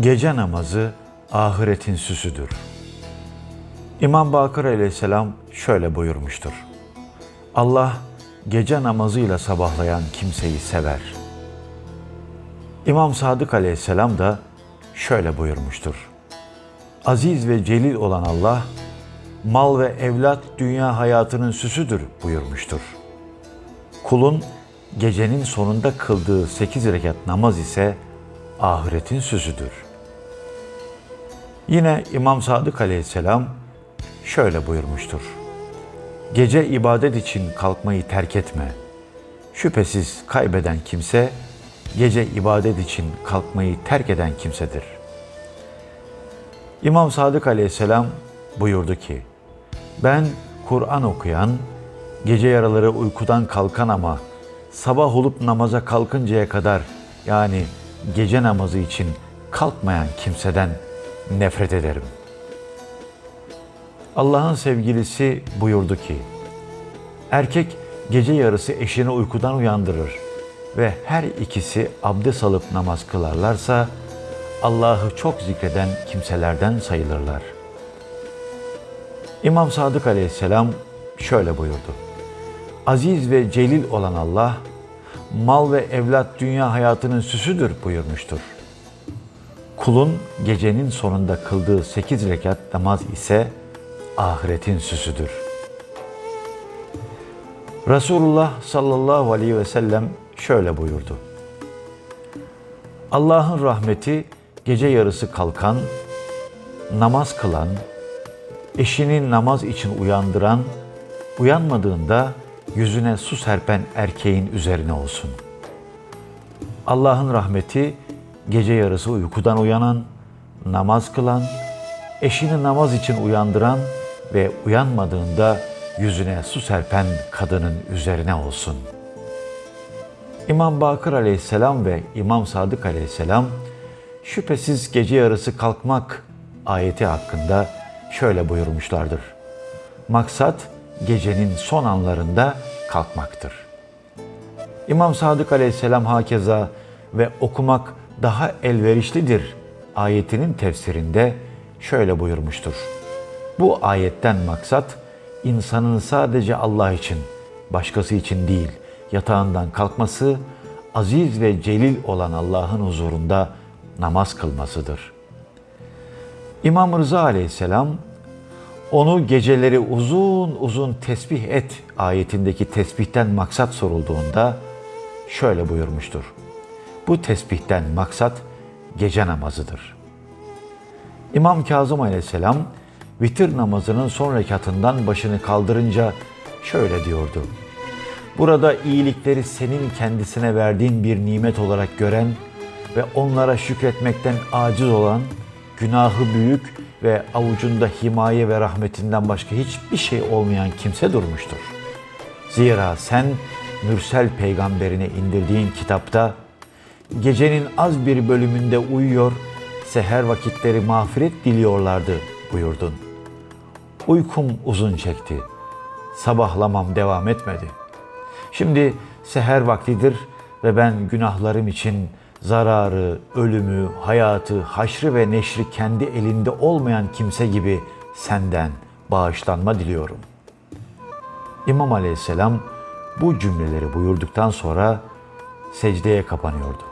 Gece namazı ahiretin süsüdür. İmam Bakır aleyhisselam şöyle buyurmuştur. Allah gece namazıyla sabahlayan kimseyi sever. İmam Sadık aleyhisselam da şöyle buyurmuştur. Aziz ve celil olan Allah, mal ve evlat dünya hayatının süsüdür buyurmuştur. Kulun gecenin sonunda kıldığı sekiz rekat namaz ise ahiretin süsüdür. Yine İmam Sadık aleyhisselam şöyle buyurmuştur. Gece ibadet için kalkmayı terk etme. Şüphesiz kaybeden kimse, gece ibadet için kalkmayı terk eden kimsedir. İmam Sadık aleyhisselam buyurdu ki, ben Kur'an okuyan, gece yaraları uykudan kalkan ama sabah olup namaza kalkıncaya kadar yani gece namazı için kalkmayan kimseden nefret ederim. Allah'ın sevgilisi buyurdu ki, erkek gece yarısı eşini uykudan uyandırır ve her ikisi abdest alıp namaz kılarlarsa Allah'ı çok zikreden kimselerden sayılırlar. İmam Sadık aleyhisselam şöyle buyurdu. Aziz ve celil olan Allah, mal ve evlat dünya hayatının süsüdür buyurmuştur. Kulun gecenin sonunda kıldığı sekiz rekat namaz ise ahiretin süsüdür. Resulullah sallallahu aleyhi ve sellem şöyle buyurdu. Allah'ın rahmeti gece yarısı kalkan, namaz kılan, eşini namaz için uyandıran, uyanmadığında yüzüne su serpen erkeğin üzerine olsun. Allah'ın rahmeti gece yarısı uykudan uyanan, namaz kılan, eşini namaz için uyandıran ve uyanmadığında yüzüne su serpen kadının üzerine olsun. İmam Bakır aleyhisselam ve İmam Sadık aleyhisselam şüphesiz gece yarısı kalkmak ayeti hakkında şöyle buyurmuşlardır. Maksat gecenin son anlarında kalkmaktır. İmam Sadık aleyhisselam hakeza ve okumak daha elverişlidir ayetinin tefsirinde şöyle buyurmuştur. Bu ayetten maksat insanın sadece Allah için, başkası için değil, yatağından kalkması, aziz ve celil olan Allah'ın huzurunda namaz kılmasıdır. İmam Rıza aleyhisselam onu geceleri uzun uzun tesbih et ayetindeki tesbihten maksat sorulduğunda şöyle buyurmuştur. Bu tesbihten maksat gece namazıdır. İmam Kazım aleyhisselam vitir namazının son rekatından başını kaldırınca şöyle diyordu. Burada iyilikleri senin kendisine verdiğin bir nimet olarak gören ve onlara şükretmekten aciz olan, günahı büyük ve avucunda himaye ve rahmetinden başka hiçbir şey olmayan kimse durmuştur. Zira sen Mürsel peygamberine indirdiğin kitapta gecenin az bir bölümünde uyuyor, seher vakitleri mağfiret diliyorlardı buyurdun. Uykum uzun çekti. Sabahlamam devam etmedi. Şimdi seher vaktidir ve ben günahlarım için zararı, ölümü, hayatı, haşrı ve neşri kendi elinde olmayan kimse gibi senden bağışlanma diliyorum. İmam Aleyhisselam bu cümleleri buyurduktan sonra secdeye kapanıyordu.